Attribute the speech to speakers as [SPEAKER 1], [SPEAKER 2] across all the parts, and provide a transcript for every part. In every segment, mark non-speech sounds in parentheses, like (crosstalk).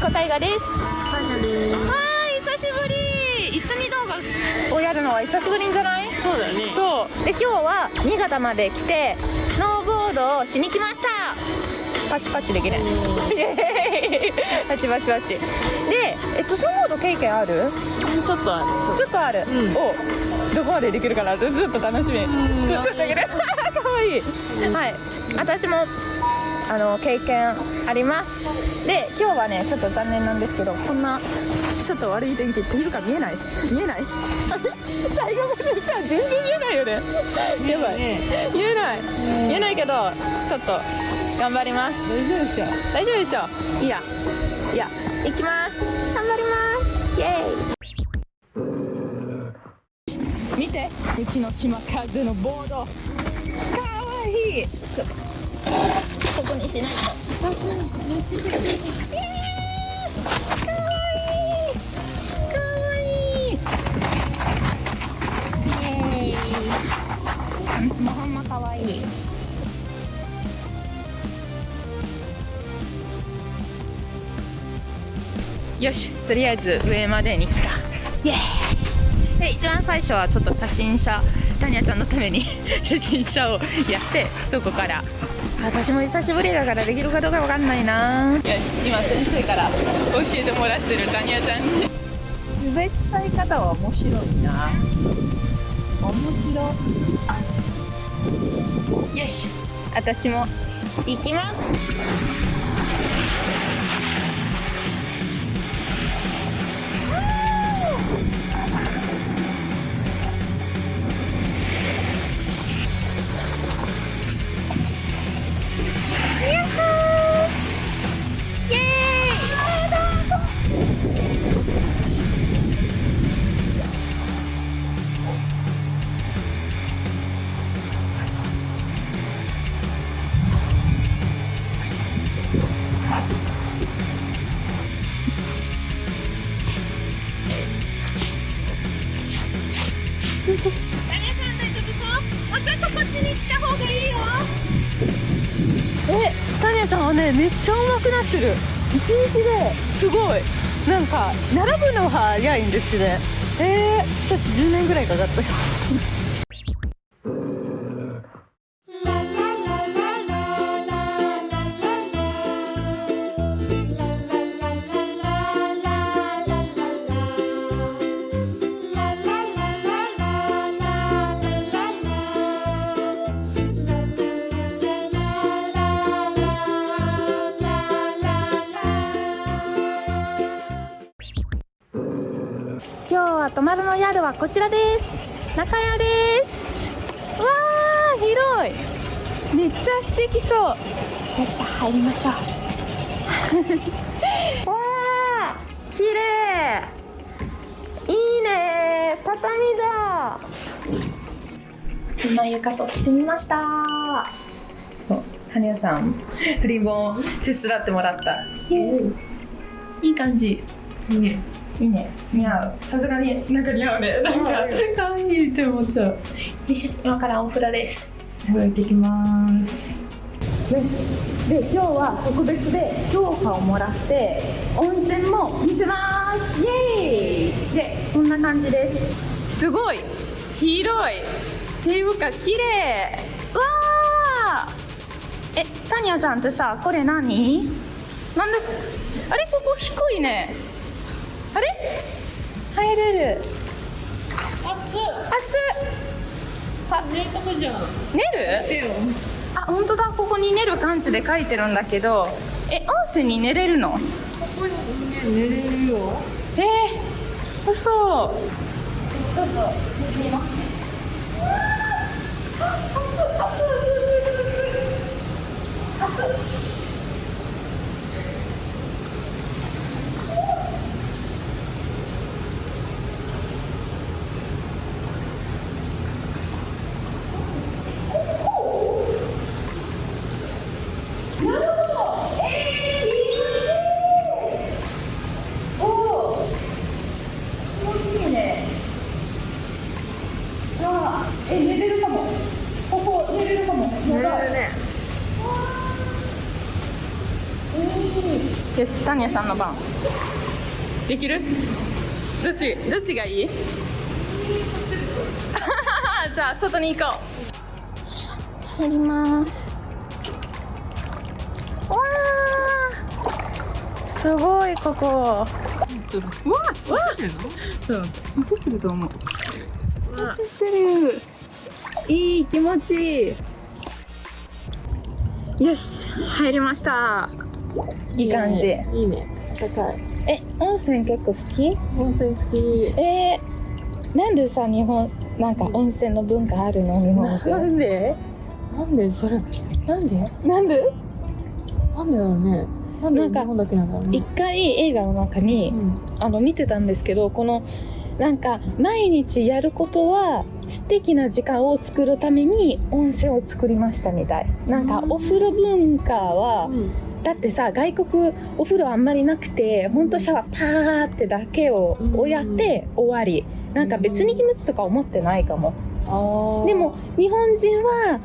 [SPEAKER 1] 大河です。
[SPEAKER 2] タニャです
[SPEAKER 1] はい久しぶり。一緒に動画をやるのは久しぶりんじゃない？
[SPEAKER 2] そうだよね。
[SPEAKER 1] そう。で今日は新潟まで来てスノーボードをしに来ました。パチパチできないパチパチパチ。でえっとスノーボード経験ある？
[SPEAKER 2] ちょっとあ
[SPEAKER 1] ちょっとある、
[SPEAKER 2] うん。
[SPEAKER 1] おどこまでできるかな？ずっと楽しみ。ずっとだけど。(laughs) かわいい。はい。私もあの経験あります。で今日はねちょっと残念なんですけどこんなちょっと悪い天気っていうか見えない？(laughs) 見えない？(laughs) 最後までさ全然見えない。よ (laughs) ねやばい。
[SPEAKER 2] ね
[SPEAKER 1] 見えない。見えないけどちょっと頑張ります。
[SPEAKER 2] 大丈夫でしょ。
[SPEAKER 1] 大丈夫でしょ？いいや。いや。行きます。頑張ります。イエーイ。見て。うちの島風のボード。かわいい。ちょっとここにしない。とイエーイかわいい。かわいい。イエーイ。うんもうほんまかわいい。よしとりあえず上までに来た。イエーイで一番最初はちょっと写真写タニアちゃんのために (laughs) 写真写をやってそこから私も久しぶりだからできるかどうかわかんないな。よし今先生から教えてもらってるタニアちゃん。に滑っちゃい方は面白いな。面白い。よし。私も行きますねめっちゃうまくなってる。一日ですごい。なんか並ぶのは早いんですね。えー、私10年ぐらいかかった。は泊まるの宿はこちらです中屋で。すわー広い。めっちゃ素敵そう。よっしゃ入りましょうわー綺麗。いいね。畳だ今浴衣着てみました。そう羽生さんリボン手伝ってもらった。いい感じ。
[SPEAKER 2] いいね。
[SPEAKER 1] いいね。似合う。さすがになんか似合うねなんか可愛いって思っちゃう。今からお風呂です。行ってきます。よし。で今日は特別で評価をもらって温泉も見せます。イエーイ。でこんな感じです。すごい。広い。っていうか綺麗。わー。えタニアちゃんってさこれ何？なんであれここ低いねあれ？入れる。
[SPEAKER 2] 熱っ。
[SPEAKER 1] 熱っ。
[SPEAKER 2] ねえとこじゃん。
[SPEAKER 1] 寝る？あ本当だ。ここに寝る感じで書いてるんだけど。え温泉に寝れるの？
[SPEAKER 2] ここにね寝れるよ。
[SPEAKER 1] えー、嘘。ちょっと見てみますねえ寝れるかもここですタニアさんの番。できる？どっち？どっちがいい？(laughs) じゃあ外に行こう。入ります。わーすごいここ。うわわそう映ってると思う映ってるいい気持ちいいよし入りましたいい感じ。
[SPEAKER 2] いいね。高い。
[SPEAKER 1] え温泉結構好き？
[SPEAKER 2] 温泉好き。
[SPEAKER 1] えー、なんでさ日本なんか温泉の文化あるの？日本
[SPEAKER 2] な
[SPEAKER 1] 人
[SPEAKER 2] んで？なんで？それなんで？
[SPEAKER 1] なんで？
[SPEAKER 2] なんでだろうね。なんで日本だけなんだろう
[SPEAKER 1] 一
[SPEAKER 2] ね
[SPEAKER 1] 回映画の中に、
[SPEAKER 2] うん。
[SPEAKER 1] あの見てたんですけどこのなんか毎日やることは素敵な時間を作るために温泉を作りましたみたい。なんかお風呂文化は
[SPEAKER 2] うん
[SPEAKER 1] だってさ外国お風呂あんまりなくてほんとシャワーパーってだけををやって終わり。なんか別に気持ちとか思ってないかも。でも日本人は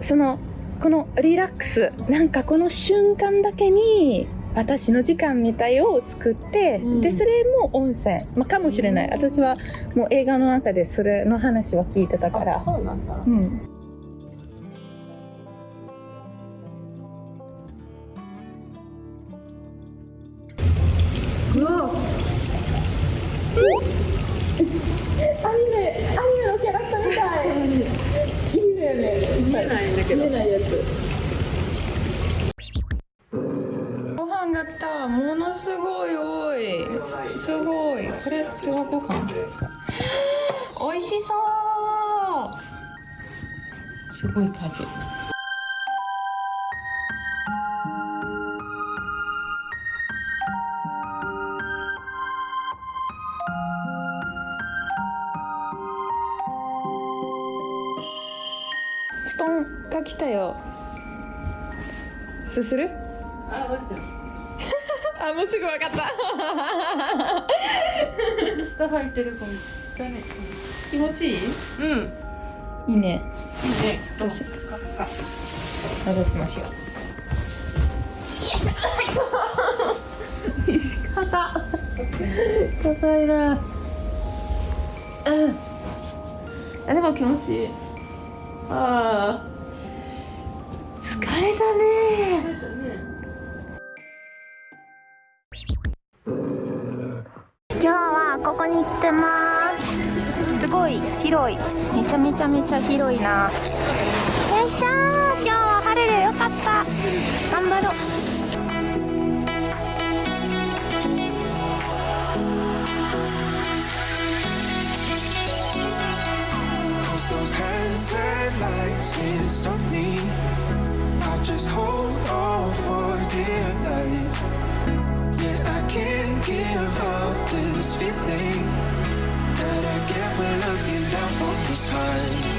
[SPEAKER 1] そのこのリラックスなんかこの瞬間だけに私の時間みたいを作って、
[SPEAKER 2] うん。
[SPEAKER 1] でそれも温泉、まあ、かもしれない。私はもう映画の中でそれの話は聞いてたか
[SPEAKER 2] あ
[SPEAKER 1] ら
[SPEAKER 2] そうなんだ。
[SPEAKER 1] うん
[SPEAKER 2] 見えないんだけど。
[SPEAKER 1] 見えないやつご飯が来た。ものすごい多い。すごい。これこれはご飯。美味しそう。すごい数布団が来たよ。すする？
[SPEAKER 2] あマジ (laughs)
[SPEAKER 1] あもうすぐ分かった。
[SPEAKER 2] 下てる子だね
[SPEAKER 1] 気持ちいい？
[SPEAKER 2] うん。
[SPEAKER 1] いいね。
[SPEAKER 2] いいね。
[SPEAKER 1] どうしよう。
[SPEAKER 2] かか
[SPEAKER 1] 戻しましょう。硬硬いな。うんあでも気持ちいいああ疲れたね。今日はここに来てます。すごい広い。めちゃめちゃめちゃ広いな。よいしょー。今日は晴れでよかった。頑張ろう。
[SPEAKER 3] Can't stop me. I'll just hold on for dear life. Yeah, I can't give up this feeling that I get when looking down from the sky.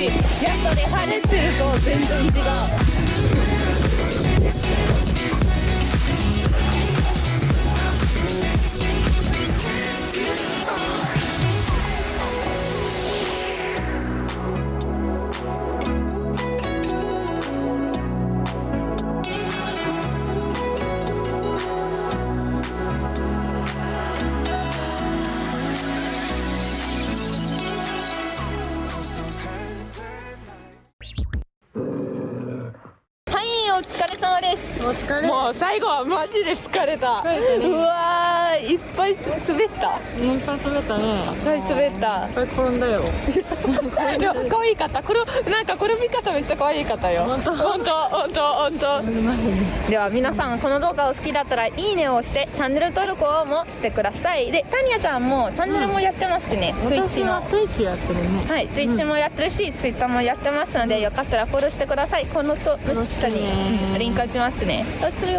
[SPEAKER 1] やっぱね晴れてると全然違う最後はマジで疲れた。
[SPEAKER 2] れたね。
[SPEAKER 1] うわいっぱい滑った？
[SPEAKER 2] いっぱい滑ったね。
[SPEAKER 1] いっぱい滑った。
[SPEAKER 2] いっぱい転んだよ。(laughs)
[SPEAKER 1] でも可愛かった。これなんか転び方めっちゃ可愛かったよ。本当？本当？本当？本当？では皆さんこの動画を好きだったらいいねを押してチャンネル登録をもしてください。でタニヤちゃんもチャンネルもやってますね、
[SPEAKER 2] 私
[SPEAKER 1] Twitch
[SPEAKER 2] は
[SPEAKER 1] の。
[SPEAKER 2] Twitch やってるね。
[SPEAKER 1] はい、Twitch もやってるし、Twitter もやってますので、よかったらフォローしてください。このちょ下にリンク打ちますね。おつる